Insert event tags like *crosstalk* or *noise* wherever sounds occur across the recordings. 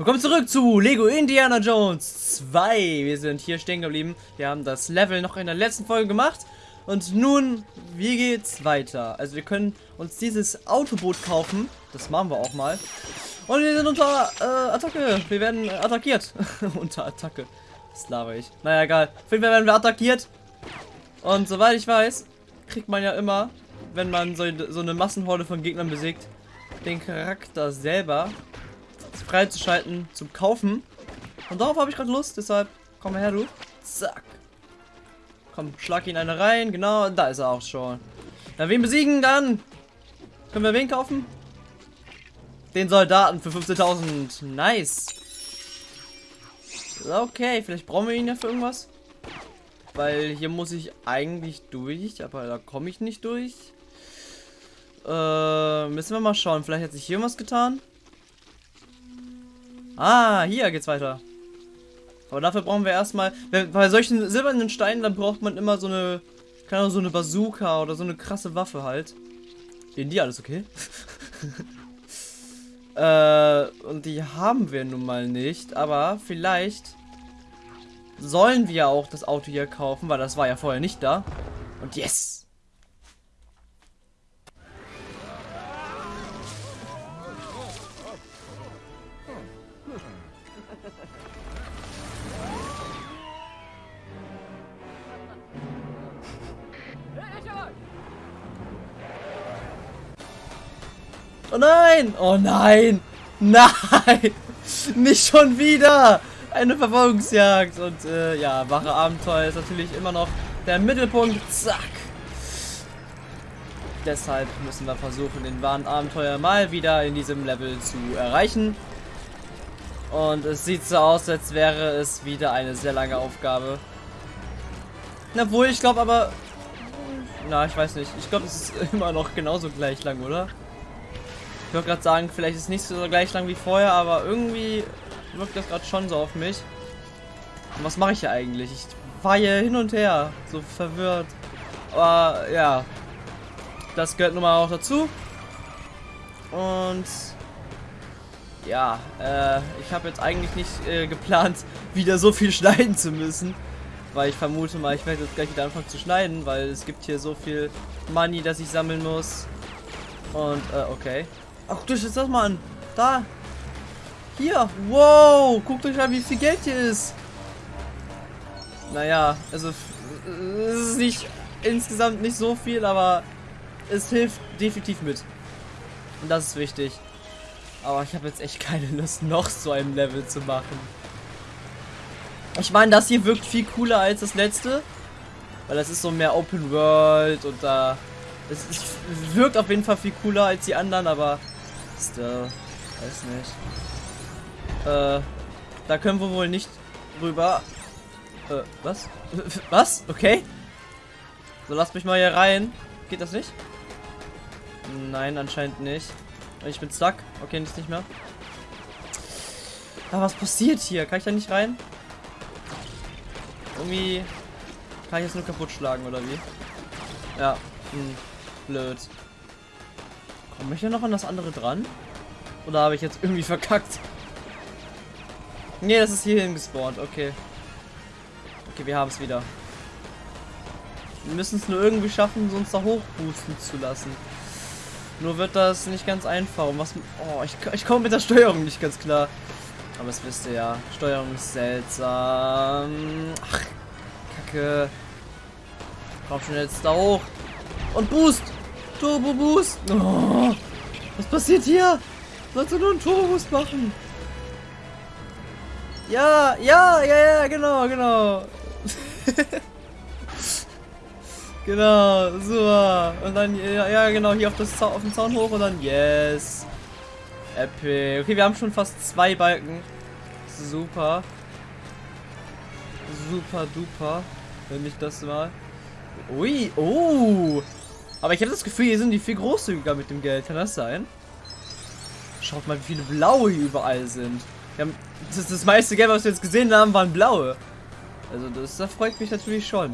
Willkommen zurück zu Lego Indiana Jones 2. Wir sind hier stehen geblieben. Wir haben das Level noch in der letzten Folge gemacht. Und nun, wie geht's weiter? Also wir können uns dieses Autoboot kaufen. Das machen wir auch mal. Und wir sind unter äh, Attacke. Wir werden attackiert. *laughs* unter Attacke. Das laber ich. Naja, egal. Auf jeden Fall werden wir attackiert. Und soweit ich weiß, kriegt man ja immer, wenn man so, so eine Massenhorde von Gegnern besiegt, den Charakter selber freizuschalten zum Kaufen. Und darauf habe ich gerade Lust, deshalb komm her, du. Zack. Komm, schlag ihn eine rein. Genau, da ist er auch schon. Na, wen besiegen dann? Können wir wen kaufen? Den Soldaten für 15.000. Nice. Okay, vielleicht brauchen wir ihn ja für irgendwas. Weil hier muss ich eigentlich durch, aber da komme ich nicht durch. Äh, müssen wir mal schauen. Vielleicht hat sich hier was getan. Ah, hier geht's weiter. Aber dafür brauchen wir erstmal, bei solchen silbernen Steinen, dann braucht man immer so eine, keine Ahnung, so eine Bazooka oder so eine krasse Waffe halt. In die alles okay? *laughs* äh, und die haben wir nun mal nicht, aber vielleicht sollen wir auch das Auto hier kaufen, weil das war ja vorher nicht da. Und yes! Oh nein! Oh nein! Nein! *laughs* Nicht schon wieder! Eine Verfolgungsjagd! Und äh, ja, wache Abenteuer ist natürlich immer noch der Mittelpunkt. Zack! Deshalb müssen wir versuchen, den wahren Abenteuer mal wieder in diesem Level zu erreichen. Und es sieht so aus, als wäre es wieder eine sehr lange Aufgabe. Obwohl, ich glaube aber... Na, ich weiß nicht. Ich glaube, es ist *laughs* immer noch genauso gleich lang, oder? Ich wollte gerade sagen, vielleicht ist es nicht so gleich lang wie vorher, aber irgendwie wirkt das gerade schon so auf mich. Und was mache ich hier eigentlich? Ich fahre hier hin und her, so verwirrt. Aber ja, das gehört nun mal auch dazu. Und ja, äh, ich habe jetzt eigentlich nicht äh, geplant, *laughs* wieder so viel schneiden zu müssen. Weil ich vermute mal, ich werde jetzt gleich wieder anfangen zu schneiden, weil es gibt hier so viel Money, das ich sammeln muss. Und, äh, okay. Ach, guckt euch das mal an. Da. Hier. Wow. Guckt euch an, wie viel Geld hier ist. Naja, also es ist nicht insgesamt nicht so viel, aber es hilft definitiv mit. Und das ist wichtig. Aber ich habe jetzt echt keine Lust, noch so ein Level zu machen. Ich meine, das hier wirkt viel cooler als das letzte. Weil das ist so mehr Open World und da... Es, es wirkt auf jeden Fall viel cooler als die anderen, aber Still. Weiß nicht. Äh, da können wir wohl nicht rüber. Äh, was? *laughs* was? Okay. So, lasst mich mal hier rein. Geht das nicht? Nein, anscheinend nicht. Ich bin stuck. Okay, nicht, nicht mehr. Aber was passiert hier? Kann ich da nicht rein? Irgendwie kann ich jetzt nur kaputt schlagen, oder wie? Ja. Hm. Blöd. Komme ich ja noch an das andere dran? Oder habe ich jetzt irgendwie verkackt? Ne, das ist hierhin gespawnt. Okay. Okay, wir haben es wieder. Wir müssen es nur irgendwie schaffen, uns da hochboosten zu lassen. Nur wird das nicht ganz einfach. was, oh, ich, ich komme mit der Steuerung nicht ganz klar. Aber das wisst ihr ja. Steuerung ist seltsam. Ach, Kacke. Komm schon jetzt da hoch. Und Boost. Turbo Boost. Oh, was passiert hier? Sollst du nur einen Turbo Boost machen? Ja, ja, ja, ja, genau, genau. *laughs* genau, super. Und dann, ja, ja, genau, hier auf, das, auf den Zaun hoch und dann, yes. Epic. Okay, wir haben schon fast zwei Balken. Super. Super duper. Wenn ich das mal. Ui, oh. Aber ich habe das Gefühl, hier sind die viel großzügiger mit dem Geld. Kann das sein? Schaut mal, wie viele blaue hier überall sind. Haben, das, das meiste Geld, was wir jetzt gesehen haben, waren blaue. Also das, das freut mich natürlich schon.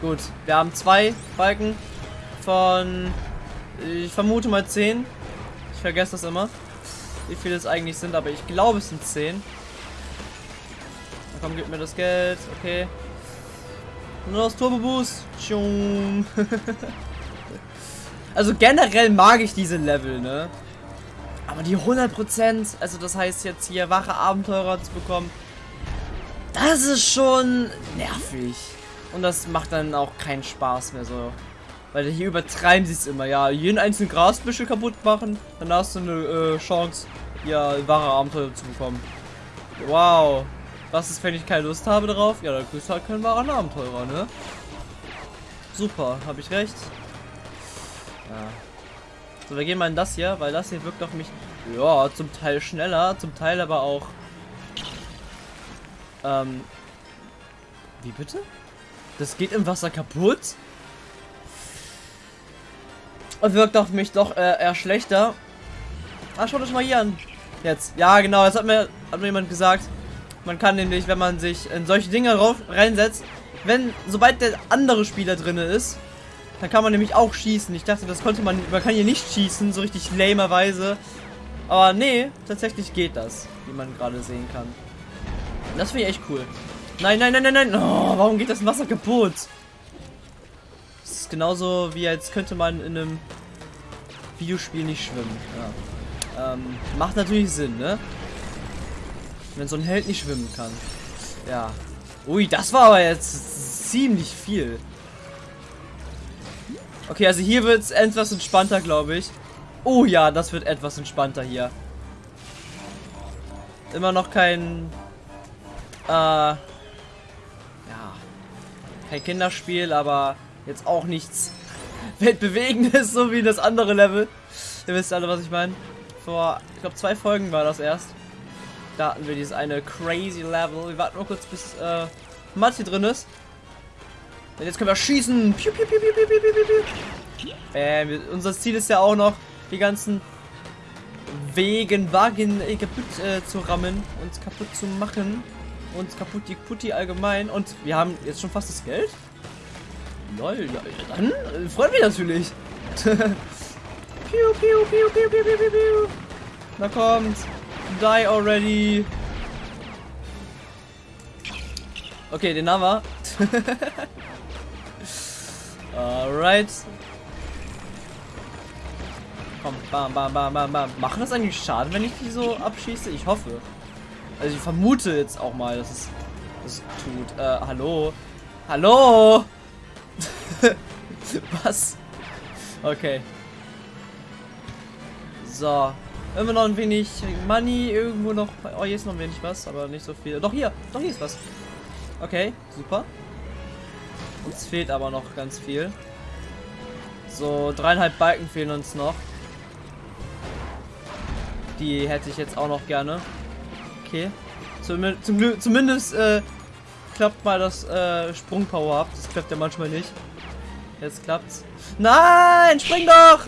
Gut, wir haben zwei Balken von, ich vermute mal zehn. Ich vergesse das immer. wie viele es eigentlich sind, aber ich glaube es sind 10. Na komm, gib mir das Geld. Okay. Nur das Turbo Boost. also generell mag ich diese Level, ne? Aber die 100%, also das heißt jetzt hier wache Abenteurer zu bekommen, das ist schon nervig. Und das macht dann auch keinen Spaß mehr so. Weil hier übertreiben sie es immer, ja. Jeden einzelnen Grasbüschel kaputt machen, dann hast du eine äh, Chance, ja, wahre Abenteuer zu bekommen. Wow. Was ist, wenn ich keine Lust habe darauf? Ja, dann du halt kein wahrer Abenteurer, ne? Super, habe ich recht? Ja. So, wir gehen mal in das hier, weil das hier wirkt auf mich, ja, zum Teil schneller, zum Teil aber auch, ähm, wie bitte? Das geht im Wasser kaputt? Und wirkt auf mich doch äh, eher schlechter. Ah, schaut euch mal hier an. Jetzt. Ja, genau. Das hat mir, hat mir jemand gesagt. Man kann nämlich, wenn man sich in solche Dinge rauf, reinsetzt, wenn, sobald der andere Spieler drin ist, dann kann man nämlich auch schießen. Ich dachte, das konnte man, man kann hier nicht schießen, so richtig lamerweise. Aber nee, tatsächlich geht das, wie man gerade sehen kann. Das finde ich echt cool. Nein, nein, nein, nein, nein. Oh, warum geht das Wasser kaputt? Das ist genauso wie als könnte man in einem Videospiel nicht schwimmen. Ja. Ähm, macht natürlich Sinn, ne? Wenn so ein Held nicht schwimmen kann. Ja. Ui, das war aber jetzt ziemlich viel. Okay, also hier wird es etwas entspannter, glaube ich. Oh ja, das wird etwas entspannter hier. Immer noch kein... Äh, ja. Kein Kinderspiel, aber jetzt auch nichts *laughs* Weltbewegendes, so wie das andere Level. Ihr wisst alle, was ich meine. Vor, ich glaube, zwei Folgen war das erst. Da hatten wir dieses eine crazy Level. Wir warten nur kurz, bis äh, Mats hier drin ist. Und jetzt können wir schießen. Piu, piu, piu. Äh, wir, unser Ziel ist ja auch noch, die ganzen Wegen, Wagen äh, kaputt äh, zu rammen, uns kaputt zu machen. Uns kaputt die Putti allgemein. Und wir haben jetzt schon fast das Geld. Lol, ja, dann äh, freut mich natürlich. piu, piu, piu, piu, piu, piu, piu. Na kommt. Die already. Okay, den haben wir. *laughs* Alright. Komm, bam, bam, bam, bam, bam. Machen das eigentlich Schaden, wenn ich die so abschieße? Ich hoffe. Also ich vermute jetzt auch mal, dass es das tut. Äh, hallo? Hallo? *laughs* Was? Okay. So. Immer noch ein wenig Money, irgendwo noch. Oh, hier ist noch ein wenig was, aber nicht so viel. Doch hier, doch hier ist was. Okay, super. Uns fehlt aber noch ganz viel. So, dreieinhalb Balken fehlen uns noch. Die hätte ich jetzt auch noch gerne. Okay. Zum, zum zumindest äh, klappt mal das äh, Sprungpower ab. Das klappt ja manchmal nicht. Jetzt klappt's. Nein, spring doch!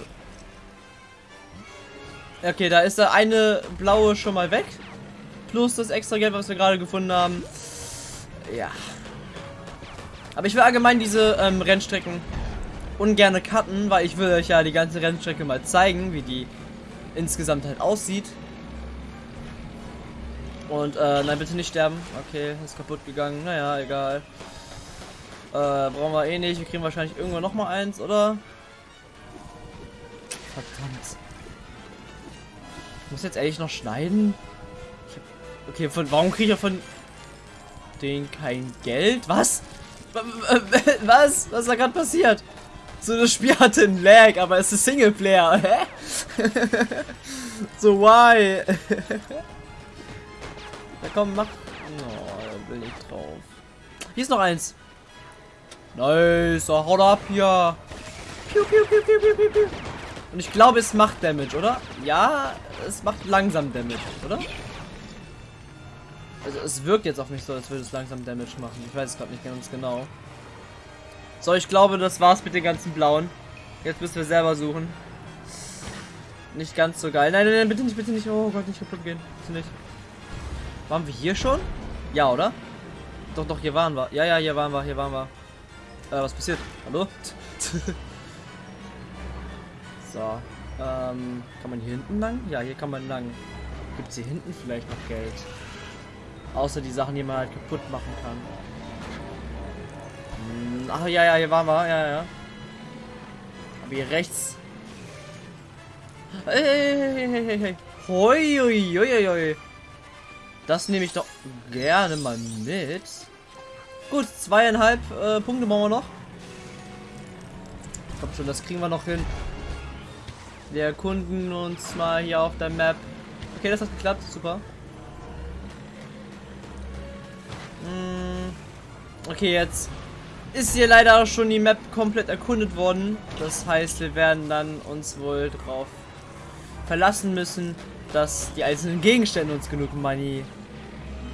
Okay, da ist der eine blaue schon mal weg. Plus das extra Geld, was wir gerade gefunden haben. Ja. Aber ich will allgemein diese ähm, Rennstrecken ungerne cutten, weil ich will euch ja die ganze Rennstrecke mal zeigen, wie die insgesamt halt aussieht. Und, äh, nein, bitte nicht sterben. Okay, ist kaputt gegangen. Naja, egal. Äh, brauchen wir eh nicht. Wir kriegen wahrscheinlich irgendwann noch mal eins, oder? Verdammt. Ich muss jetzt ehrlich noch schneiden? Okay, von warum kriege ich von den kein Geld? Was? *laughs* Was? Was ist da gerade passiert? So, das Spiel hatte einen Lag, aber es ist Singleplayer. *laughs* Hä? so, why? *laughs* Na komm, mach. Oh, da will ich drauf. Hier ist noch eins. Nice, oh, haut ab hier. Piu, piu, piu, piu, piu, piu, piu. Und ich glaube, es macht Damage, oder? Ja, es macht langsam Damage, oder? Also es wirkt jetzt auf mich so, als würde es langsam Damage machen. Ich weiß es gerade nicht ganz genau. So, ich glaube, das war's mit den ganzen blauen. Jetzt müssen wir selber suchen. Nicht ganz so geil. Nein, nein, nein, bitte nicht, bitte nicht. Oh Gott, nicht kaputt gehen. Bitte nicht. Waren wir hier schon? Ja, oder? Doch, doch, hier waren wir. Ja, ja, hier waren wir, hier waren wir. Äh, was passiert? Hallo? *laughs* so. Ähm, kann man hier hinten lang? Ja, hier kann man lang. Gibt es hier hinten vielleicht noch Geld? Außer die Sachen, die man halt kaputt machen kann. Hm, ach ja, ja, hier waren wir. Ja, ja. Aber hier rechts. Hey, hey, hey, hey, hey. Hoi, hoi, hoi, hoi. Das nehme ich doch gerne mal mit. Gut, zweieinhalb äh, Punkte machen wir noch. Komm schon, das kriegen wir noch hin. Wir erkunden uns mal hier auf der Map. Okay, das hat geklappt. Super. Hm. Okay, jetzt ist hier leider schon die Map komplett erkundet worden. Das heißt, wir werden dann uns wohl drauf verlassen müssen, dass die einzelnen Gegenstände uns genug Money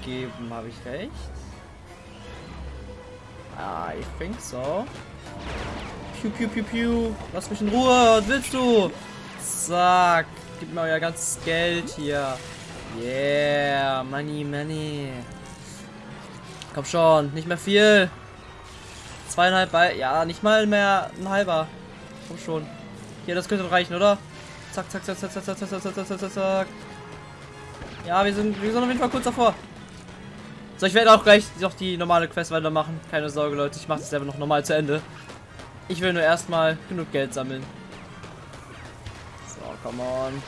geben. Habe ich recht? Ah, ich think so. Piu, piu, piu, piu. Lass mich in Ruhe. Was willst du? Zack. Gib mir euer ganzes Geld hier. Yeah. Money, money. Komm schon. Nicht mehr viel. Zweieinhalb bei. Ja, nicht mal mehr ein halber. Komm schon. Hier, das könnte reichen, oder? Zack, zack, zack, zack, zack, zack, zack, zack, zack, zack, zack. Ja, wir sind, wir sind auf jeden Fall kurz davor. So, ich werde auch gleich noch die normale Quest weitermachen. Keine Sorge, Leute. Ich mache das selber noch normal zu Ende. Ich will nur erstmal genug Geld sammeln. Come on.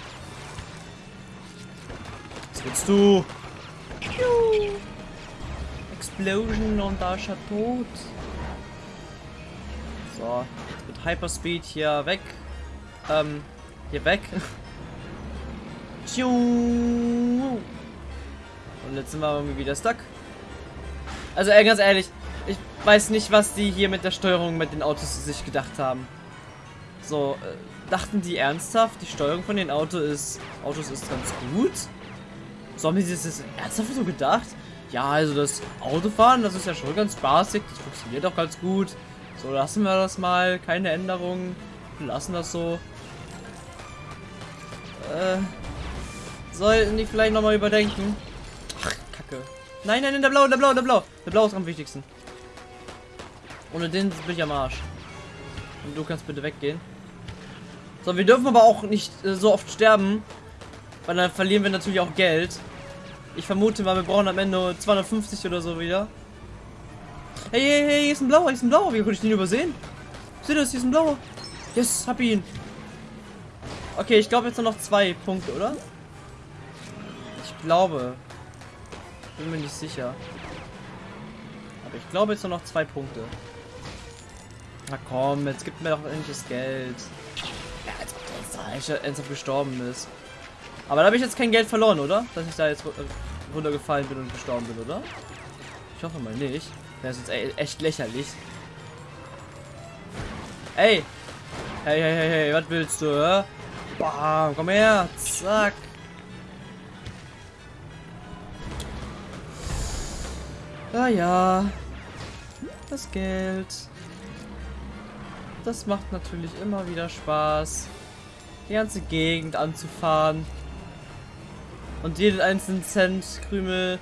Was willst du? Explosion und er tot. So, mit Hyperspeed hier weg. Ähm, hier weg. *laughs* Und jetzt sind wir irgendwie wieder stuck. Also äh, ganz ehrlich, ich weiß nicht, was die hier mit der Steuerung mit den Autos sich gedacht haben. So, äh, dachten die ernsthaft, die Steuerung von den Auto ist, Autos ist ganz gut? So haben die das ernsthaft so gedacht? Ja, also das Autofahren, das ist ja schon ganz spaßig, das funktioniert auch ganz gut. So, lassen wir das mal, keine Änderungen, lassen das so. Äh, sollten die vielleicht nochmal überdenken? Ach, Kacke. Nein, nein, nein, der Blau, der Blau, der Blau. Der Blau ist am wichtigsten. Ohne den bin ich am Arsch. Und du kannst bitte weggehen. So, wir dürfen aber auch nicht äh, so oft sterben. Weil dann verlieren wir natürlich auch Geld. Ich vermute mal, wir brauchen am Ende 250 oder so wieder. Hey, hey, hey, hier ist ein blauer, hier ist ein blauer. Wie konnte ich den übersehen? Seht ihr das? Hier ist ein blauer. Yes, hab ihn. Okay, ich glaube jetzt nur noch zwei Punkte, oder? Ich glaube. Bin mir nicht sicher. Aber ich glaube jetzt nur noch zwei Punkte. Na komm, jetzt gibt mir doch endlich das Geld. Ja, als ob der ernsthaft gestorben ist. Aber da habe ich jetzt kein Geld verloren, oder? Dass ich da jetzt runtergefallen bin und gestorben bin, oder? Ich hoffe mal nicht. Das ist jetzt echt lächerlich. Ey! Hey, hey, hey, hey, was willst du, hä? Bam, komm her! Zack! Ah ja. Das Geld. Das macht natürlich immer wieder Spaß. Die ganze Gegend anzufahren. Und jeden einzelnen Cent Krümel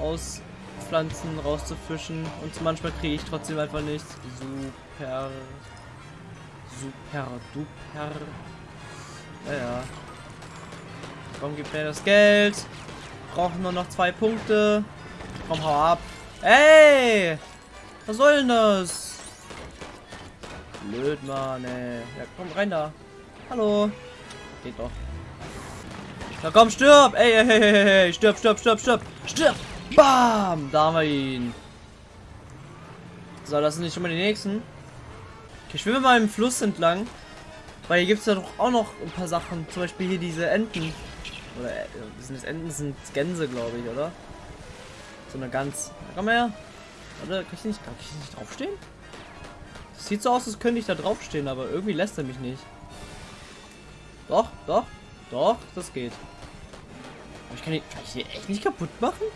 aus Pflanzen rauszufischen. Und manchmal kriege ich trotzdem einfach nichts. Super. Super duper. Naja. Warum gibt mir das Geld? Brauchen nur noch zwei Punkte. Komm, hau ab. Ey! Was soll denn das? Blöd, Mann, ey. Ja, komm, rein da. Hallo. Geht doch. Na komm, stirb! Ey, ey, ey, ey, ey. Stirb, stirb, stirb, stirb. Stirb! Bam! Da haben wir ihn. So, das sind nicht schon mal die nächsten. Okay, ich schwimme mal im Fluss entlang. Weil hier gibt es ja doch auch noch ein paar Sachen. Zum Beispiel hier diese Enten. Oder äh, sind das Enten, sind Gänse, glaube ich, oder? So eine ganz. Komm her. Oder kann ich nicht, kann ich nicht draufstehen? Sieht so aus, als könnte ich da draufstehen, aber irgendwie lässt er mich nicht. Doch, doch, doch, das geht. Aber ich kann, die, kann ich die echt nicht kaputt machen?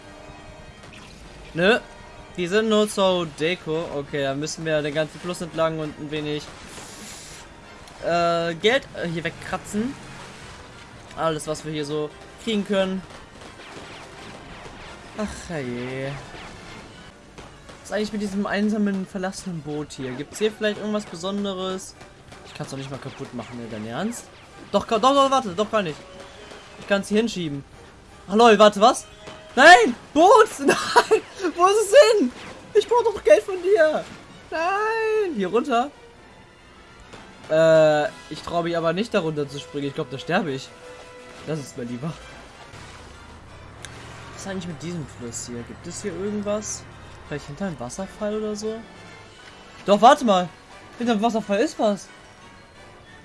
Nö. Die sind nur so Deko. Okay, dann müssen wir den ganzen Fluss entlang und ein wenig äh, Geld äh, hier wegkratzen. Alles, was wir hier so kriegen können. Ach je. Was ist eigentlich mit diesem einsamen, verlassenen Boot hier? Gibt es hier vielleicht irgendwas Besonderes? Ich kann es doch nicht mal kaputt machen, ne? Dein Ernst? Doch, doch, doch, warte, doch gar nicht. Ich kann es hier hinschieben. Lol, warte, was? Nein! Boot! *laughs* Nein! Wo ist es hin? Ich brauche doch Geld von dir! Nein! Hier runter? Äh, ich traue mich aber nicht darunter zu springen. Ich glaube, da sterbe ich. Das ist mir lieber. Was ist eigentlich mit diesem Fluss hier? Gibt es hier irgendwas? Vielleicht hinter einem Wasserfall oder so? Doch, warte mal. Hinter dem Wasserfall ist was.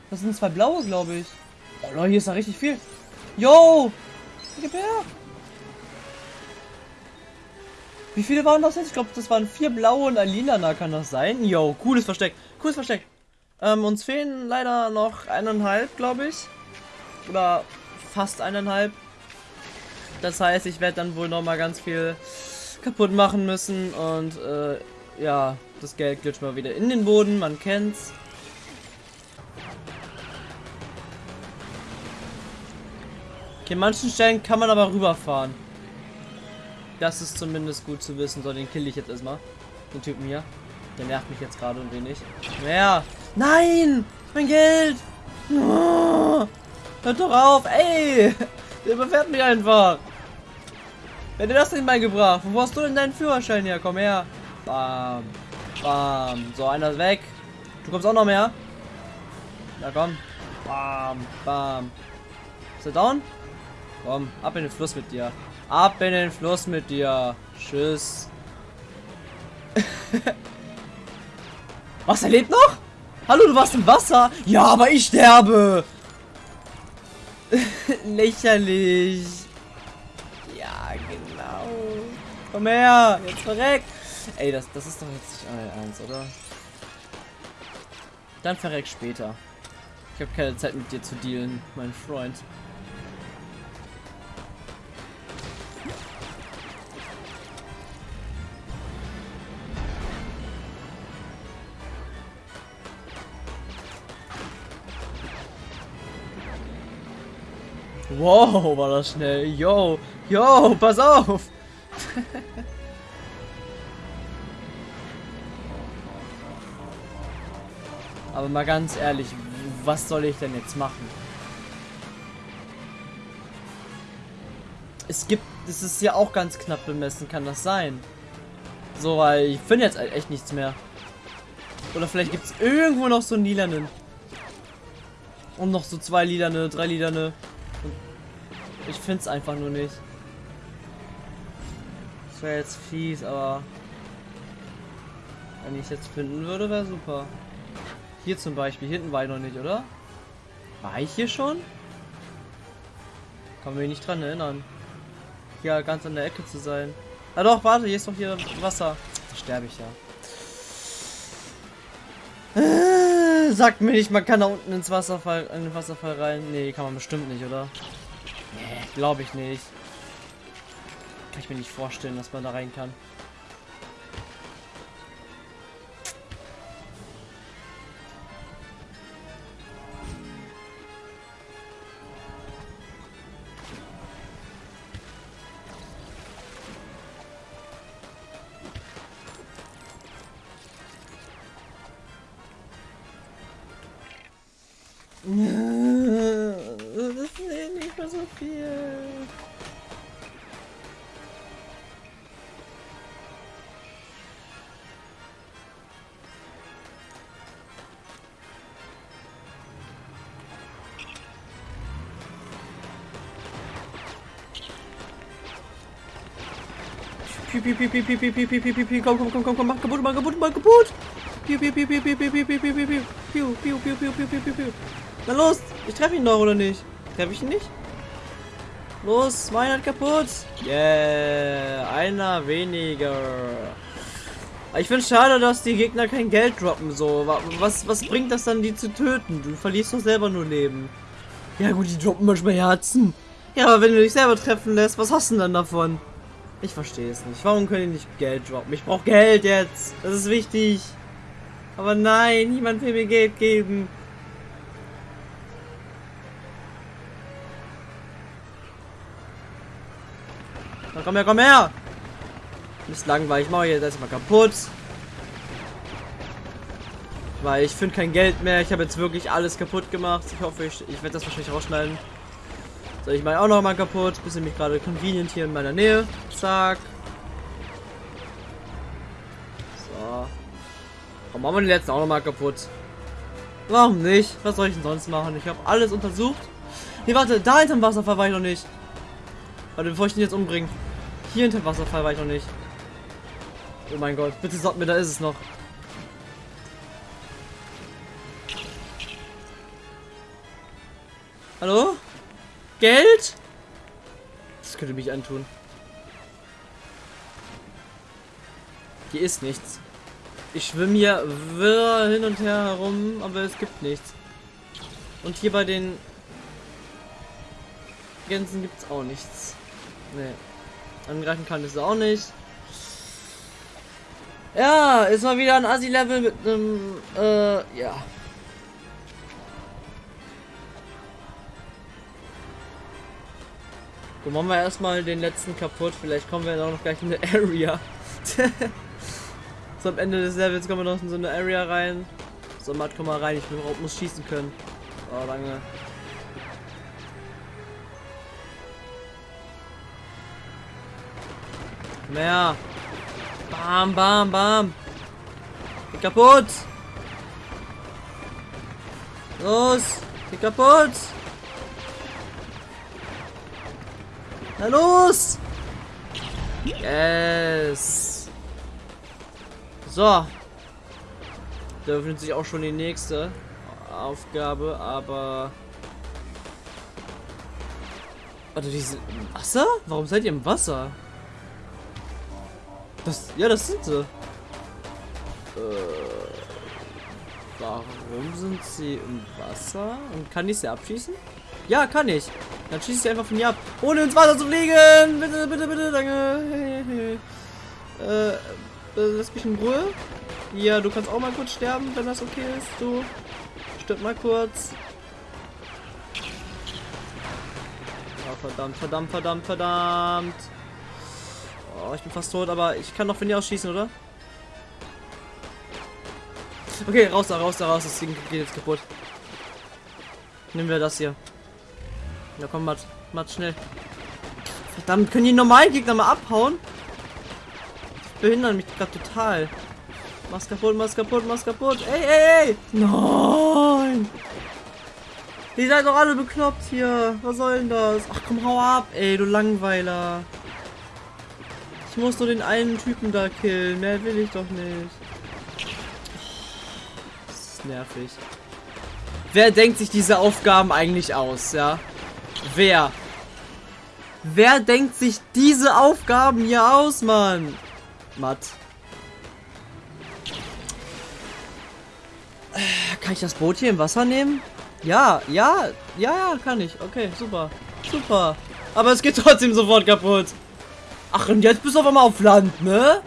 Das sind zwei blaue, glaube ich. Oh Leute, hier ist da richtig viel. Yo! Gib her! Wie viele waren das jetzt? Ich glaube, das waren vier blaue und ein lilaner, kann das sein? Yo, cooles Versteck. Cooles Versteck. Ähm, uns fehlen leider noch eineinhalb, glaube ich. Oder fast eineinhalb. Das heißt, ich werde dann wohl noch mal ganz viel kaputt machen müssen und äh, ja, das Geld glitscht mal wieder in den Boden, man kennt's. Okay, manchen Stellen kann man aber rüberfahren. Das ist zumindest gut zu wissen. So, den kill ich jetzt erstmal. Den Typen hier. Der nervt mich jetzt gerade ein wenig. Mehr. Nein! Mein Geld! Oh, hört doch auf! Ey! *laughs* Der überfährt mich einfach! Wer hat dir das denn beigebracht? Wo hast du denn deinen Führerschein her? Komm her! Bam! Bam! So, einer ist weg. Du kommst auch noch mehr. Na komm. Bam! Bam! Ist er down? Komm, ab in den Fluss mit dir. Ab in den Fluss mit dir. Tschüss. *laughs* Was, er lebt noch? Hallo, du warst im Wasser? Ja, aber ich sterbe. *laughs* Lächerlich. Komm her, jetzt verreck. Ey, das, das ist doch jetzt nicht euer Ernst, oder? Dann verreck später. Ich habe keine Zeit mit dir zu dealen, mein Freund. Wow, war das schnell. Yo, yo, pass auf. *laughs* Aber mal ganz ehrlich, was soll ich denn jetzt machen? Es gibt, es ist ja auch ganz knapp bemessen, kann das sein? So, weil ich finde jetzt echt nichts mehr. Oder vielleicht gibt es irgendwo noch so einen lilanen. Und noch so zwei lilane, drei lilane. Ich finde es einfach nur nicht. Wäre jetzt fies, aber wenn ich jetzt finden würde, wäre super. Hier zum Beispiel, hinten war ich noch nicht, oder? War ich hier schon? Kann mich nicht dran erinnern. Hier ganz an der Ecke zu sein. Ah doch, warte, hier ist doch hier Wasser. Da sterbe ich ja. Äh, sagt mir nicht, man kann da unten ins Wasserfall, in den Wasserfall rein. Nee, kann man bestimmt nicht, oder? Nee, glaube ich nicht. Kann ich mir nicht vorstellen, dass man da rein kann. *laughs* Piu, piu, piu, piu, piu, piu, piu, piu, piu, piu, piu, komm, komm, komm, komm, komm, mach kaputt, mach kaputt, mach kaputt. Piu, piu, piu, piu, piu, piu, piu, piu, piu, piu, piu, piu, piu, piu, piu, piu, piu, piu. Na los, ich treffe ihn doch, oder nicht? Treffe ich ihn nicht? Los, mein hat kaputt. Yeah, einer weniger. Ich finde schade, dass die Gegner kein Geld droppen, so. Was, was bringt das dann, die zu töten? Du verlierst doch selber nur Leben. Ja gut, die droppen manchmal Herzen. Ja, aber wenn du dich selber treffen lässt, was hast du denn davon? Ich verstehe es nicht. Warum können die nicht Geld droppen? Ich brauche Geld jetzt. Das ist wichtig. Aber nein, niemand will mir Geld geben. Na komm her, komm her! Ist langweilig. Ich mache jetzt erstmal kaputt. Weil ich finde kein Geld mehr. Ich habe jetzt wirklich alles kaputt gemacht. Ich hoffe, ich, ich werde das wahrscheinlich rausschneiden. So, ich mache auch noch mal kaputt. Bist nämlich gerade convenient hier in meiner Nähe. Zack. So. Komm, machen wir den letzten auch noch mal kaputt. Warum nicht? Was soll ich denn sonst machen? Ich habe alles untersucht. Nee, warte, da hinterm Wasserfall war ich noch nicht. Warte, bevor ich den jetzt umbringe. Hier hinterm Wasserfall war ich noch nicht. Oh mein Gott, bitte sagt mir, da ist es noch. Geld? Das könnte mich antun. Hier ist nichts. Ich schwimme hier wirr hin und her herum, aber es gibt nichts. Und hier bei den Gänsen gibt es auch nichts. Nee. Angreifen kann es auch nicht. Ja, ist mal wieder ein Assi-Level mit einem, äh, ja. Dann machen wir erstmal den letzten kaputt. Vielleicht kommen wir auch noch gleich in eine Area. *laughs* so am Ende des Levels kommen wir noch in so eine Area rein. So, Matt, komm mal rein. Ich muss schießen können. Oh, lange. Mehr. Bam, bam, bam. Geh kaputt. Los. Geh kaputt. Na los. Yes. So. Da öffnet sich auch schon die nächste Aufgabe, aber... Warte, diese... Wasser? Warum seid ihr im Wasser? Das, ja, das sind sie. Äh, warum sind sie im Wasser? Und kann ich sie abschießen? Ja, kann ich. Dann schieße ich sie einfach von hier ab. Ohne ins Wasser zu fliegen. Bitte, bitte, bitte, danke. *laughs* äh, lass mich in Ruhe. Ja, du kannst auch mal kurz sterben, wenn das okay ist. Du stirb mal kurz. Oh, verdammt, verdammt, verdammt, verdammt. Oh, ich bin fast tot, aber ich kann noch von hier aus schießen, oder? Okay, raus da, raus da, raus. Das Ding geht jetzt kaputt. Nehmen wir das hier. Ja, komm, Matt. Matt, schnell. Verdammt, können die normalen Gegner mal abhauen? Die behindern mich gerade total. Mach's kaputt, mach's kaputt, mach's kaputt. Ey, ey, ey! Nein! Die seid doch alle bekloppt hier. Was soll denn das? Ach komm, hau ab, ey, du Langweiler. Ich muss nur den einen Typen da killen. Mehr will ich doch nicht. Das ist nervig. Wer denkt sich diese Aufgaben eigentlich aus, ja? Wer? Wer denkt sich diese Aufgaben hier aus, Mann? Matt. Kann ich das Boot hier im Wasser nehmen? Ja, ja, ja, ja, kann ich. Okay, super. Super. Aber es geht trotzdem sofort kaputt. Ach, und jetzt bist du aber mal auf Land, ne?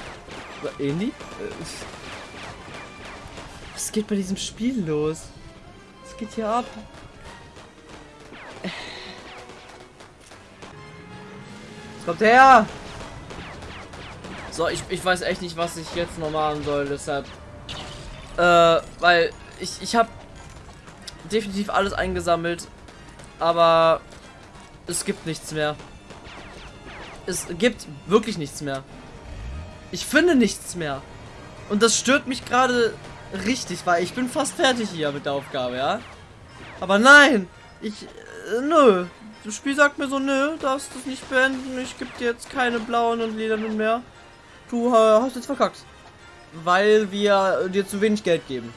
Ähnlich? Was geht bei diesem Spiel los? Was geht hier ab? Was kommt her? So, ich, ich weiß echt nicht, was ich jetzt noch machen soll, deshalb. Äh, weil ich, ich habe definitiv alles eingesammelt, aber es gibt nichts mehr. Es gibt wirklich nichts mehr. Ich finde nichts mehr. Und das stört mich gerade richtig, weil ich bin fast fertig hier mit der Aufgabe, ja? Aber nein! Ich... Äh, nö. Das Spiel sagt mir so, nö, darfst das nicht beenden. Ich gebe dir jetzt keine blauen und lilanen mehr. Du äh, hast jetzt verkackt. Weil wir dir zu wenig Geld geben.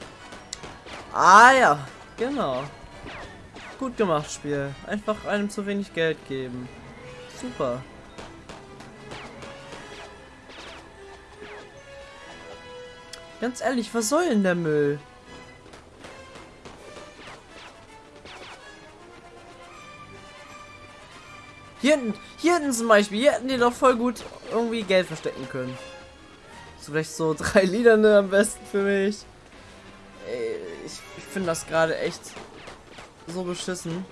Ah ja, genau. Gut gemacht, Spiel. Einfach einem zu wenig Geld geben. Super. Ganz ehrlich, was soll denn der Müll? Hier hinten, hier hinten zum Beispiel, hier hätten die doch voll gut irgendwie Geld verstecken können. So vielleicht so *laughs* drei Liederne am besten für mich. Ey, ich, ich finde das gerade echt so beschissen.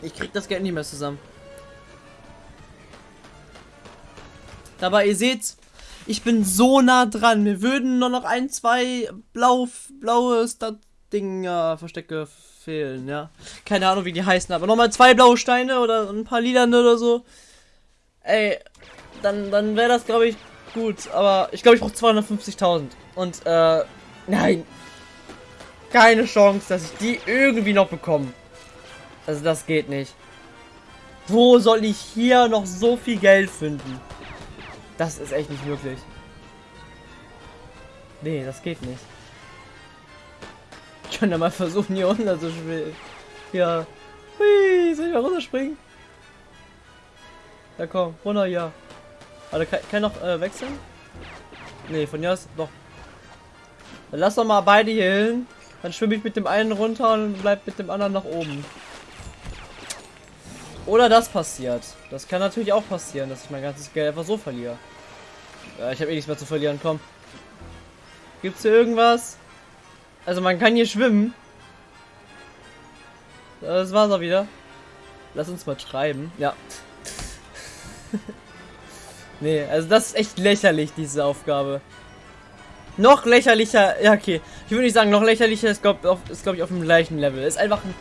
Ich krieg das Geld nicht mehr zusammen. Dabei, ihr seht, ich bin so nah dran. Mir würden nur noch ein, zwei blau, blaue Stat-Dinger, Verstecke fehlen, ja. Keine Ahnung, wie die heißen, aber nochmal zwei blaue Steine oder ein paar lilane oder so. Ey, dann, dann wäre das, glaube ich, gut. Aber ich glaube, ich brauche 250.000. Und, äh, nein. Keine Chance, dass ich die irgendwie noch bekomme. Also, das geht nicht. Wo soll ich hier noch so viel Geld finden? Das ist echt nicht möglich. Nee, das geht nicht. Ich kann ja mal versuchen, hier runter zu spielen. Ja. Hui, soll ich mal runterspringen? Ja komm, runter, ja. Warte, kann, kann noch äh, wechseln? Nee, von hier aus doch. Dann lass doch mal beide hier hin. Dann schwimme ich mit dem einen runter und bleib mit dem anderen nach oben. Oder das passiert. Das kann natürlich auch passieren, dass ich mein ganzes Geld einfach so verliere. Ja, ich habe eh nichts mehr zu verlieren, komm. Gibt's hier irgendwas? Also man kann hier schwimmen. Das war's auch wieder. Lass uns mal schreiben. Ja. *laughs* nee, also das ist echt lächerlich, diese Aufgabe. Noch lächerlicher, ja okay. Ich würde nicht sagen, noch lächerlicher ist glaube glaub ich auf dem gleichen Level. Ist einfach ein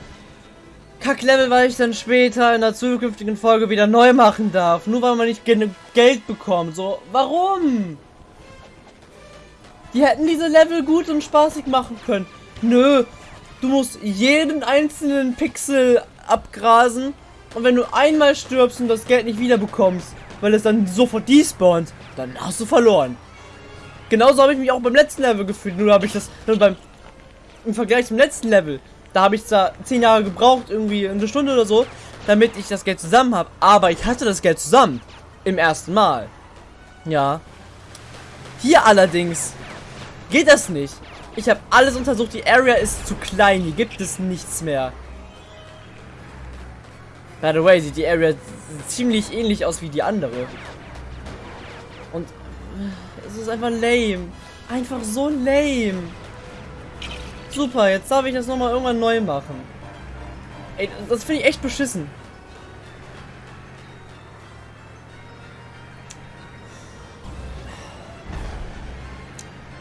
Kack-Level, weil ich dann später in der zukünftigen Folge wieder neu machen darf. Nur weil man nicht genug Geld bekommt. So, warum? Die hätten diese Level gut und spaßig machen können. Nö, du musst jeden einzelnen Pixel abgrasen. Und wenn du einmal stirbst und das Geld nicht wieder bekommst, weil es dann sofort despawnt, dann hast du verloren. Genauso habe ich mich auch beim letzten Level gefühlt. Nur habe ich das nur beim im Vergleich zum letzten Level da habe ich zwar 10 Jahre gebraucht, irgendwie eine Stunde oder so, damit ich das Geld zusammen habe. Aber ich hatte das Geld zusammen. Im ersten Mal. Ja. Hier allerdings geht das nicht. Ich habe alles untersucht. Die Area ist zu klein. Hier gibt es nichts mehr. By the way, sieht die Area ziemlich ähnlich aus wie die andere. Und es ist einfach lame. Einfach so lame. Super, jetzt darf ich das nochmal irgendwann neu machen. Ey, das finde ich echt beschissen.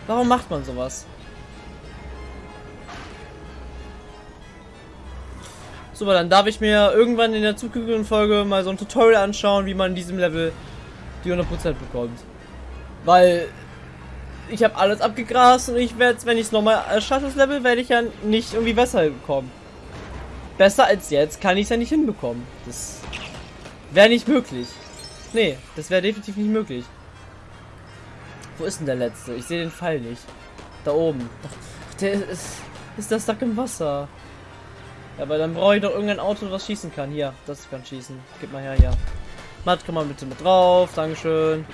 Warum macht man sowas? Super, dann darf ich mir irgendwann in der zukünftigen Folge mal so ein Tutorial anschauen, wie man in diesem Level die 100% bekommt. Weil ich habe alles abgegrast und ich werde, wenn ich es nochmal schaffe, das Level, werde ich ja nicht irgendwie besser bekommen. Besser als jetzt kann ich es ja nicht hinbekommen. Das wäre nicht möglich. Nee, das wäre definitiv nicht möglich. Wo ist denn der letzte? Ich sehe den Pfeil nicht. Da oben. Ach, der ist, ist das Sack im Wasser. Ja, aber dann brauche ich doch irgendein Auto, was schießen kann. Hier, das kann schießen. Gib mal her, ja. Matt, komm mal bitte mit drauf. Dankeschön.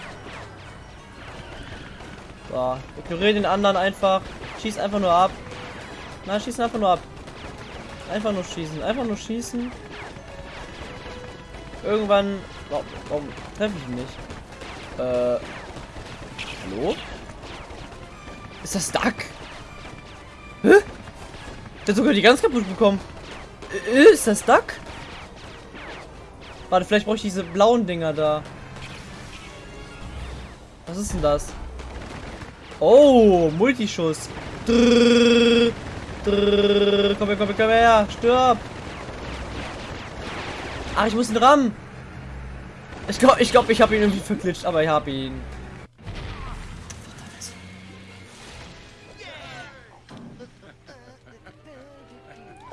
So, ignoriere den anderen einfach. Schieß einfach nur ab. Nein, schießen einfach nur ab. Einfach nur schießen. Einfach nur schießen. Irgendwann... Warum, warum treffe ich ihn nicht? Äh... Hallo? Ist das Duck? Hä? Der hat sogar die ganz kaputt bekommen. Äh, ist das Duck? Warte, vielleicht brauche ich diese blauen Dinger da. Was ist denn das? Oh, Multischuss. Drrr, drrr, komm her, komm her, komm her. Stirb. Ach, ich muss ihn rammen. Ich glaube, ich, glaub, ich habe ihn irgendwie verklitscht, aber ich habe ihn.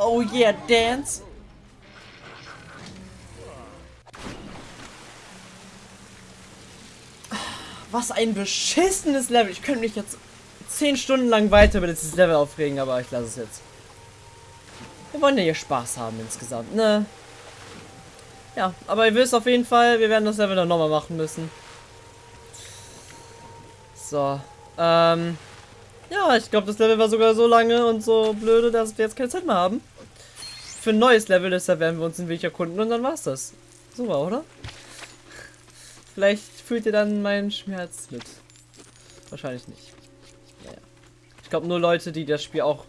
Oh yeah, dance. Was ein beschissenes Level. Ich könnte mich jetzt 10 Stunden lang weiter über dieses Level aufregen, aber ich lasse es jetzt. Wir wollen ja hier Spaß haben insgesamt, ne? Ja, aber ihr wisst auf jeden Fall, wir werden das Level dann nochmal machen müssen. So, ähm... Ja, ich glaube, das Level war sogar so lange und so blöde, dass wir jetzt keine Zeit mehr haben. Für ein neues Level, deshalb werden wir uns den Weg erkunden und dann war's das. Super, oder? Vielleicht fühlt ihr dann meinen Schmerz mit. Wahrscheinlich nicht. Naja. Ich glaube nur Leute, die das Spiel auch...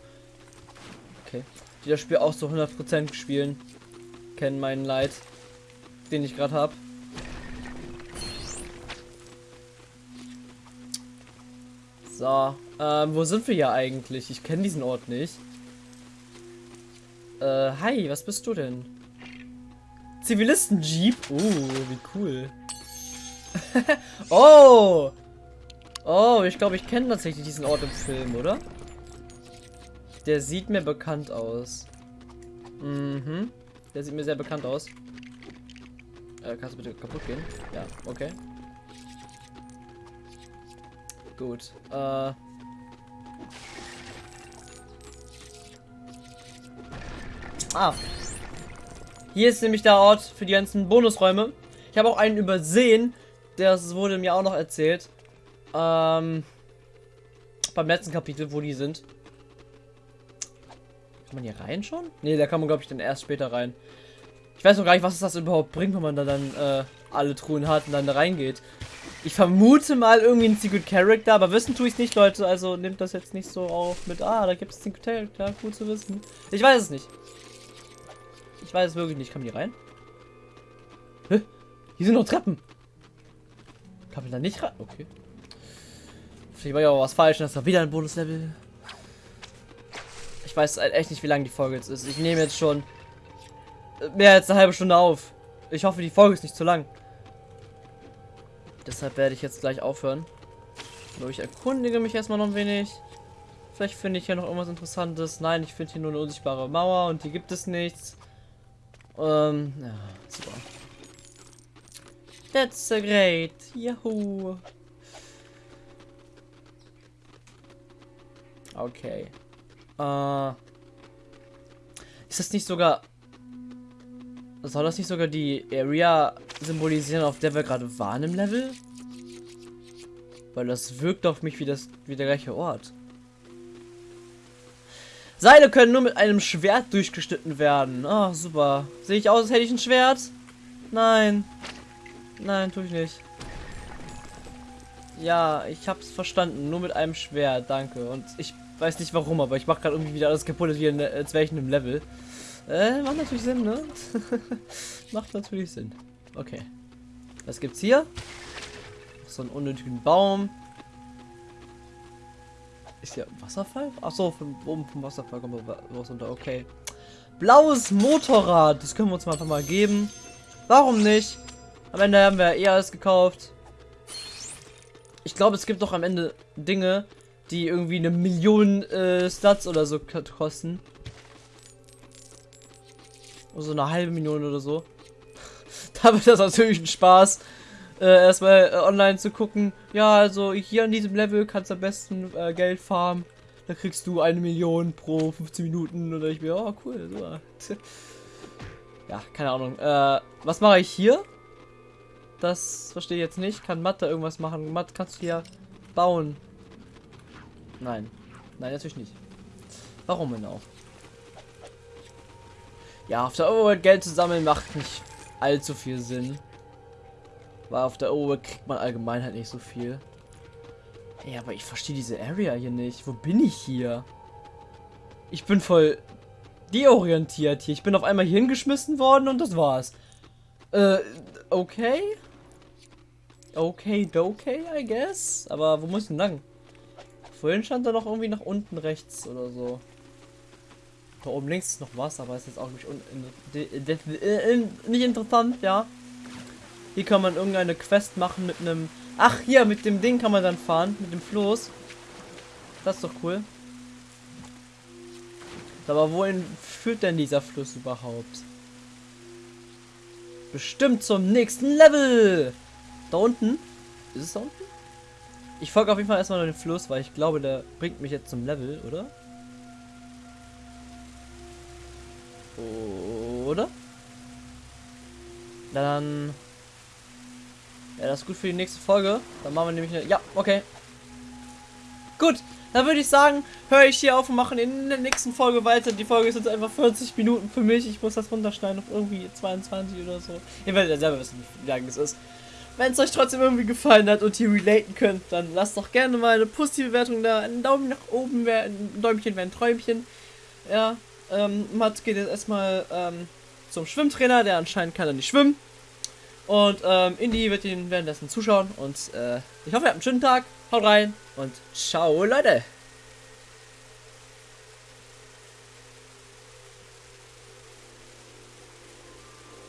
Okay. Die das Spiel auch so 100% spielen, kennen meinen Leid, den ich gerade habe. So, ähm, wo sind wir hier eigentlich? Ich kenne diesen Ort nicht. Äh, hi, was bist du denn? Zivilisten-Jeep? Oh, wie cool. *laughs* oh! Oh, ich glaube, ich kenne tatsächlich diesen Ort im Film, oder? Der sieht mir bekannt aus. Mhm. Der sieht mir sehr bekannt aus. Äh, kannst du bitte kaputt gehen? Ja, okay. Gut. Äh. Ah. Hier ist nämlich der Ort für die ganzen Bonusräume. Ich habe auch einen übersehen. Das wurde mir auch noch erzählt. Ähm. Beim letzten Kapitel, wo die sind. Kann man hier rein schon? Ne, da kann man, glaube ich, dann erst später rein. Ich weiß noch gar nicht, was das überhaupt bringt, wenn man da dann äh, alle Truhen hat und dann da reingeht. Ich vermute mal irgendwie ein Secret Character, aber wissen tue ich es nicht, Leute. Also nehmt das jetzt nicht so auf mit, ah, da gibt es Secret Character, gut zu wissen. Ich weiß es nicht. Ich weiß es wirklich nicht. Kann man hier rein? Hä? Hier sind noch Treppen. Kann man da nicht rein? Okay. Vielleicht war ja auch was falsch. Das war wieder ein Bonuslevel. Ich weiß halt echt nicht, wie lange die Folge jetzt ist. Ich nehme jetzt schon mehr als eine halbe Stunde auf. Ich hoffe, die Folge ist nicht zu lang. Deshalb werde ich jetzt gleich aufhören. Aber ich erkundige mich erstmal noch ein wenig. Vielleicht finde ich hier noch irgendwas Interessantes. Nein, ich finde hier nur eine unsichtbare Mauer und hier gibt es nichts. Ähm, ja, super. That's a great. Yahoo. Okay. Äh, ist das nicht sogar... Soll das nicht sogar die Area symbolisieren, auf der wir gerade waren im Level? Weil das wirkt auf mich wie, das, wie der gleiche Ort. Seile können nur mit einem Schwert durchgeschnitten werden. Ah, oh, super. Sehe ich aus, als hätte ich ein Schwert? Nein. Nein, tue ich nicht. Ja, ich hab's verstanden. Nur mit einem Schwert, danke. Und ich weiß nicht warum, aber ich mache gerade irgendwie wieder alles kaputt, als wäre ich in einem Level. Äh, macht natürlich Sinn, ne? *laughs* macht natürlich Sinn. Okay. Was gibt's hier? So einen unnötigen Baum. Ist hier Wasserfall? Achso, von oben vom Wasserfall kommt was runter. Okay. Blaues Motorrad. Das können wir uns mal einfach mal geben. Warum nicht? Am Ende haben wir eh alles gekauft. Ich glaube, es gibt doch am Ende Dinge, die irgendwie eine Million äh, Stats oder so kosten. So eine halbe Million oder so. *laughs* da wird das natürlich ein Spaß, äh, erstmal äh, online zu gucken. Ja, also hier an diesem Level kannst du am besten äh, Geld farmen. Da kriegst du eine Million pro 15 Minuten. Oder ich mir, oh cool, so. *laughs* Ja, keine Ahnung. Äh, was mache ich hier? Das verstehe ich jetzt nicht. Kann Mathe irgendwas machen? Mathe kannst du hier bauen. Nein. Nein, natürlich nicht. Warum denn auch? Ja, auf der Overworld Geld zu sammeln macht nicht allzu viel Sinn. Weil auf der Overworld kriegt man allgemein halt nicht so viel. Ja, aber ich verstehe diese Area hier nicht. Wo bin ich hier? Ich bin voll deorientiert hier. Ich bin auf einmal hier hingeschmissen worden und das war's. Äh, okay. Okay, okay, I guess. Aber wo muss ich denn lang? Vorhin stand da noch irgendwie nach unten rechts oder so. Da oben links ist noch was, aber ist jetzt auch nicht, nicht interessant, ja. Hier kann man irgendeine Quest machen mit einem... Ach, hier, mit dem Ding kann man dann fahren, mit dem Floß. Das ist doch cool. Aber wohin führt denn dieser Fluss überhaupt? Bestimmt zum nächsten Level! Da unten? Ist es da unten? Ich folge auf jeden Fall erstmal den Fluss, weil ich glaube, der bringt mich jetzt zum Level, oder? Oder? Dann... Ja, das ist gut für die nächste Folge. Dann machen wir nämlich eine... Ja, okay. Gut, dann würde ich sagen, höre ich hier auf und machen in der nächsten Folge weiter. Die Folge ist jetzt einfach 40 Minuten für mich. Ich muss das runterschneiden auf irgendwie 22 oder so. Ihr werdet ja selber wissen, wie lange es ist. Wenn es euch trotzdem irgendwie gefallen hat und ihr relaten könnt, dann lasst doch gerne mal eine positive Bewertung da. Ein Daumen nach oben wäre ein Däumchen wäre ein Träumchen. Ja, ähm, Matt geht jetzt erstmal ähm, zum Schwimmtrainer, der anscheinend kann er nicht schwimmen. Und ähm, Indy wird ihn währenddessen zuschauen. Und äh, ich hoffe, ihr habt einen schönen Tag. Haut rein und ciao, Leute.